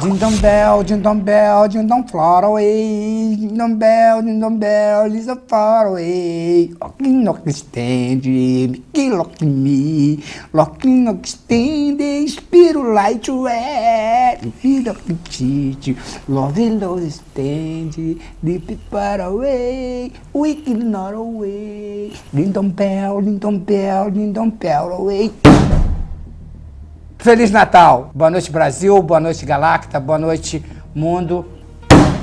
Dindom bell, dindom bell, dindom far away. Dindom bell, dindom bell, is a far away. Locking knock stand, Mickey lock me. Locking knock stand, Spiro light red. Vida petite, love love stand, deep far away. Wicked not away. Dindom bell, dindom bell, dindom bell away. Feliz Natal! Boa noite, Brasil. Boa noite, Galacta. Boa noite, mundo.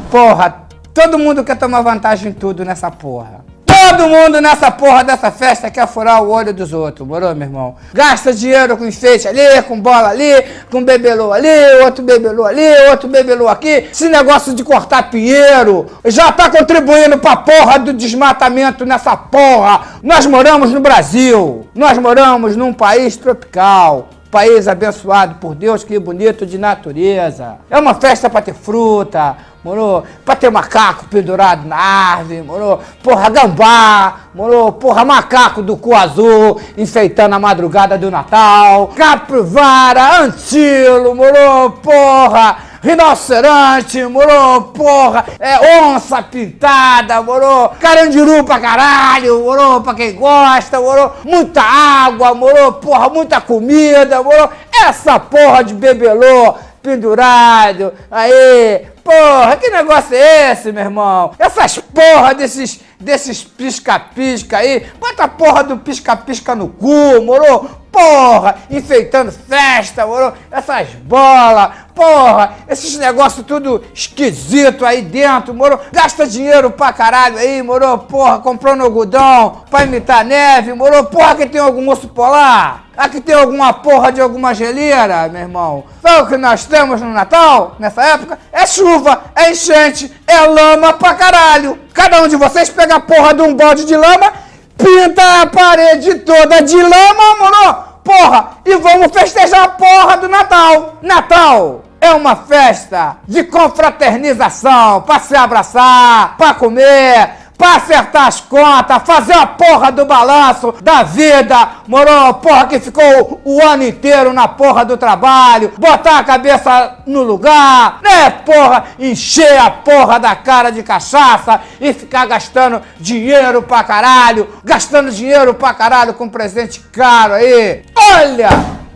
Porra, todo mundo quer tomar vantagem em tudo nessa porra. Todo mundo nessa porra dessa festa quer furar o olho dos outros, morou, meu irmão? Gasta dinheiro com enfeite ali, com bola ali, com bebelô ali, outro bebelô ali, outro bebelô aqui. Esse negócio de cortar pinheiro já tá contribuindo pra porra do desmatamento nessa porra. Nós moramos no Brasil, nós moramos num país tropical país abençoado por Deus, que bonito de natureza. É uma festa para ter fruta, moro? Para ter macaco pendurado na árvore, moro? Porra, gambá, moro? Porra, macaco do cu azul enfeitando a madrugada do Natal. Capivara, antilo, moro? Porra, rinoceronte, moro, porra, é onça pintada, moro, carandiru pra caralho, moro, pra quem gosta, moro, muita água, moro, porra, muita comida, moro, essa porra de bebelô pendurado, aí, porra, que negócio é esse, meu irmão? Essas porra desses, desses pisca-pisca aí, bota a porra do pisca-pisca no cu, moro? porra, enfeitando festa, moro? Essas bolas, porra, esses negócios tudo esquisito aí dentro, moro? Gasta dinheiro pra caralho aí, moro? Porra, comprando algodão pra imitar neve, moro? Porra, que tem algum osso polar? Aqui tem alguma porra de alguma geleira, meu irmão? Sabe o que nós temos no Natal, nessa época? É chuva, é enchente, é lama pra caralho. Cada um de vocês pega a porra de um balde de lama pinta a parede toda de lama, mano, porra, e vamos festejar a porra do Natal. Natal é uma festa de confraternização, para se abraçar, para comer, pra acertar as contas, fazer a porra do balanço da vida, moro? Porra que ficou o ano inteiro na porra do trabalho, botar a cabeça no lugar, né, porra? Encher a porra da cara de cachaça e ficar gastando dinheiro pra caralho, gastando dinheiro pra caralho com presente caro aí. Olha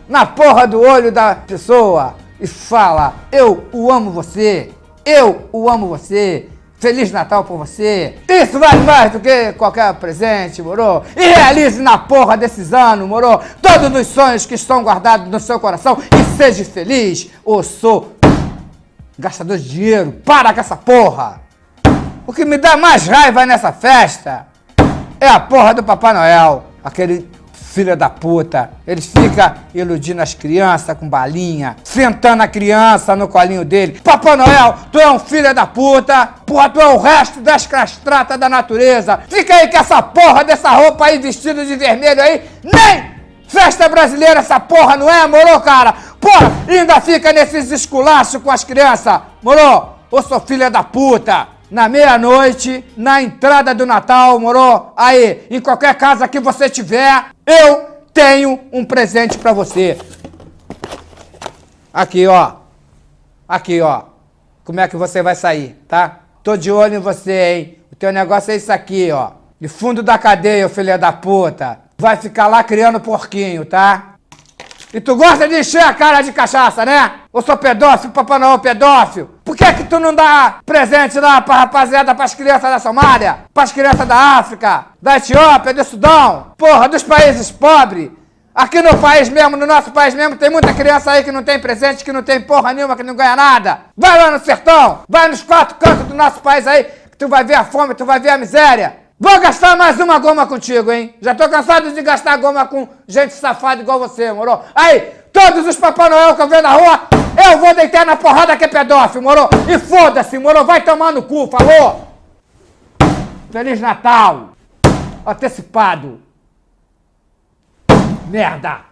na porra do olho da pessoa e fala, eu o amo você, eu o amo você, Feliz Natal pra você. Isso vale mais do que qualquer presente, moro? E realize na porra desses anos, moro? Todos os sonhos que estão guardados no seu coração e seja feliz. Ou sou gastador de dinheiro. Para com essa porra. O que me dá mais raiva nessa festa é a porra do Papai Noel. Aquele filha da puta. Eles ficam iludindo as crianças com balinha, sentando a criança no colinho dele. Papai Noel, tu é um filho da puta, porra, tu é o resto das castratas da natureza. Fica aí com essa porra dessa roupa aí, vestido de vermelho aí, nem festa brasileira essa porra, não é, moro, cara? Porra, ainda fica nesses esculachos com as crianças, moro? Ô, sou filha da puta na meia-noite, na entrada do Natal, moro? Aí, em qualquer casa que você tiver, eu tenho um presente pra você. Aqui, ó. Aqui, ó. Como é que você vai sair, tá? Tô de olho em você, hein? O teu negócio é isso aqui, ó. De fundo da cadeia, filha da puta. Vai ficar lá criando porquinho, tá? E tu gosta de encher a cara de cachaça, né? Ou sou pedófilo, Papai Noel pedófilo? Por que que tu não dá presente lá pra rapaziada, pras crianças da Somália? Pras crianças da África, da Etiópia, do Sudão? Porra, dos países pobres? Aqui no país mesmo, no nosso país mesmo, tem muita criança aí que não tem presente, que não tem porra nenhuma, que não ganha nada. Vai lá no sertão, vai nos quatro cantos do nosso país aí, que tu vai ver a fome, tu vai ver a miséria. Vou gastar mais uma goma contigo, hein? Já tô cansado de gastar goma com gente safada igual você, moro? Aí, todos os Papai Noel que eu vejo na rua, eu vou deitar na porrada que é pedófilo, moro? E foda-se, moro? Vai tomar no cu, falou? Feliz Natal! Antecipado! Merda!